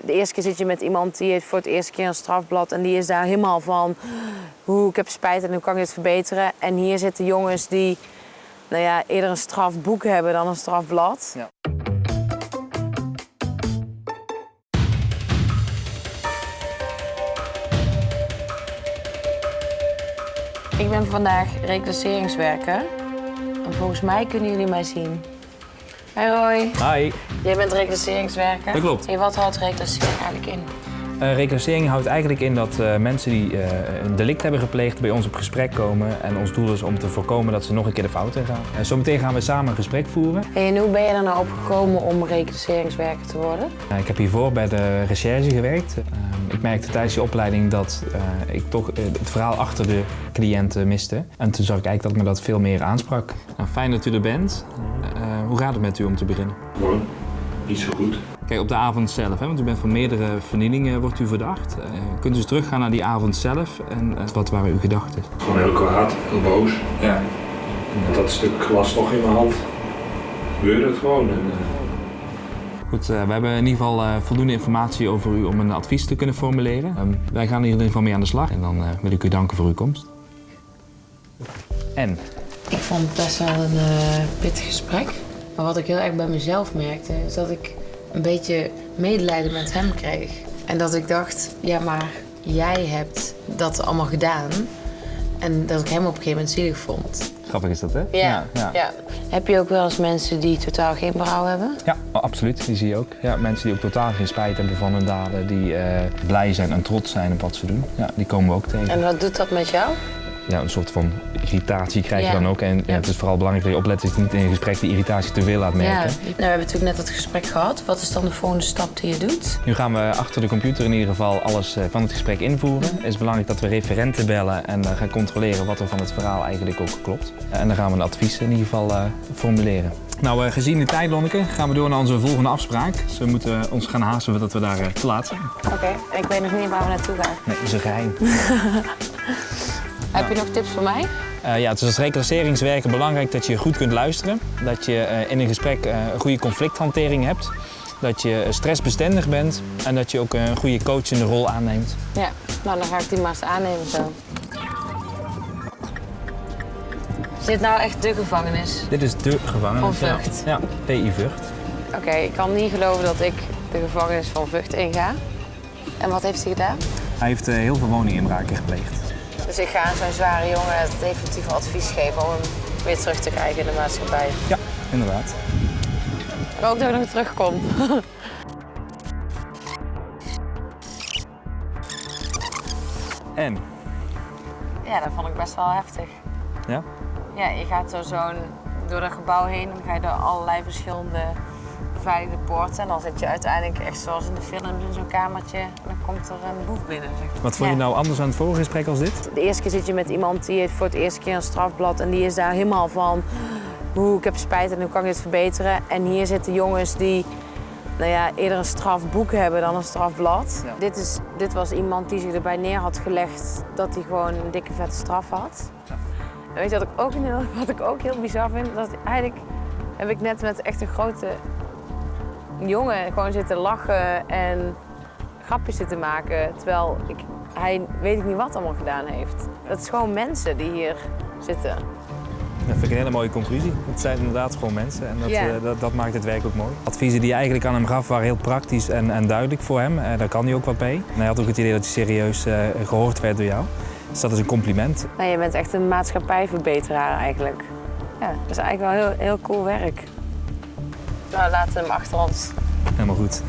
De eerste keer zit je met iemand die heeft voor het eerste keer een strafblad en die is daar helemaal van hoe ik heb spijt en hoe kan ik dit verbeteren. En hier zitten jongens die nou ja, eerder een strafboek hebben dan een strafblad. Ja. Ik ben vandaag reclasseringswerker en volgens mij kunnen jullie mij zien. Hoi Roy, Hi. jij bent reclasseringswerker. Dat klopt. En wat houdt reclassering eigenlijk in? Uh, reclassering houdt eigenlijk in dat uh, mensen die uh, een delict hebben gepleegd bij ons op gesprek komen. En ons doel is om te voorkomen dat ze nog een keer de fout in gaan. En zometeen gaan we samen een gesprek voeren. En hoe ben je er nou op gekomen om reclasseringswerker te worden? ik heb hiervoor bij de recherche gewerkt. ik merkte tijdens die opleiding dat ik toch het verhaal achter de cliënten miste. En toen zag ik eigenlijk dat me dat veel meer aansprak. Nou, fijn dat u er bent. Hoe gaat het met u om te beginnen? Gewoon niet zo goed. Kijk, op de avond zelf, hè, want u bent van meerdere vernielingen wordt u verdacht. Uh, kunt u eens teruggaan naar die avond zelf en uh, wat waren uw gedachten? Gewoon heel kwaad, heel boos. Ja. Met dat stuk glas nog in mijn hand gebeurde het gewoon. En, uh... Goed, we hebben in ieder geval voldoende informatie over u om een advies te kunnen formuleren. Um, wij gaan hier in ieder geval mee aan de slag en dan wil ik u danken voor uw komst. En? Ik vond het best wel een pittig gesprek. Maar wat ik heel erg bij mezelf merkte, is dat ik een beetje medelijden met hem kreeg. En dat ik dacht, ja, maar jij hebt dat allemaal gedaan. En dat ik hem op een gegeven moment zielig vond. Grappig is dat, hè? Ja, ja. ja. Heb je ook wel eens mensen die totaal geen berouw hebben? Ja, absoluut. Die zie je ook. Ja, mensen die ook totaal geen spijt hebben van hun daden. Die uh, blij zijn en trots zijn op wat ze doen. Ja, die komen we ook tegen. En wat doet dat met jou? Ja, een soort van irritatie krijg je dan ook. En ja. het is vooral belangrijk dat je oplet dat je niet in een gesprek die irritatie te veel laat merken. Ja. Nou, we hebben natuurlijk net het gesprek gehad. Wat is dan de volgende stap die je doet? Nu gaan we achter de computer in ieder geval alles eh, van het gesprek invoeren. Het is belangrijk dat we referenten bellen en gaan controleren wat er van het verhaal eigenlijk ook klopt. En dan gaan we een advies in ieder geval uh, formuleren. Nou, uh, gezien de tijd, Lonneke, gaan we door naar onze volgende afspraak. Dus we moeten ons gaan haasten voordat we daar te laat zijn. Oké, okay. ik weet nog niet waar we naartoe gaan. Nee, dat is een geheim. Heb je nog tips voor mij? Uh, ja, het is als reclasseringswerker belangrijk dat je goed kunt luisteren. Dat je uh, in een gesprek uh, een goede conflicthantering hebt. Dat je stressbestendig bent en dat je ook een goede coachende rol aanneemt. Ja, nou dan ga ik die maar eens aannemen zo. Is dit nou echt de gevangenis? Dit is de gevangenis. Van Vught? Ja, ja PI Vught. Oké, okay, ik kan niet geloven dat ik de gevangenis van Vught inga. En wat heeft hij gedaan? Hij heeft heel veel woninginbraken gepleegd. Dus ik ga aan zo'n zware jongen het definitieve advies geven om hem weer terug te krijgen in de maatschappij. Ja, inderdaad. Ik hoop dat ik nog terugkom. en? Ja, dat vond ik best wel heftig. Ja? Ja, je gaat zo zo'n door dat gebouw heen en dan ga je door allerlei verschillende beveiligde poorten. En dan zit je uiteindelijk echt zoals in de films in zo'n kamertje. En dan komt er een boef binnen. Zeg. Wat vond je nou anders aan het vorige gesprek als dit? De eerste keer zit je met iemand die heeft voor het eerste keer een strafblad. En die is daar helemaal van hoe ik heb spijt en hoe kan ik dit verbeteren. En hier zitten jongens die nou ja, eerder een strafboek hebben dan een strafblad. Ja. Dit, is, dit was iemand die zich erbij neer had gelegd dat hij gewoon een dikke vette straf had. Ja. En weet je wat ik, ook heel, wat ik ook heel bizar vind? Dat eigenlijk heb ik net met echt een grote jongen gewoon zitten lachen en grapjes zitten maken. Terwijl ik, hij weet ik niet wat allemaal gedaan heeft. Dat is gewoon mensen die hier zitten. Dat vind ik een hele mooie conclusie. Het zijn inderdaad gewoon mensen en dat, uh, dat, dat, maakt het werk ook mooi. Adviezen die je eigenlijk aan hem gaf waren heel praktisch en, en duidelijk voor hem. Uh, daar kan hij ook wat mee. En hij had ook het idee dat hij serieus uh, gehoord werd door jou. Dus dat is een compliment. Nou, je bent echt een maatschappijverbeteraar eigenlijk. Ja, dat is eigenlijk wel heel, heel cool werk. Nou, laten we hem achter ons. Helemaal goed.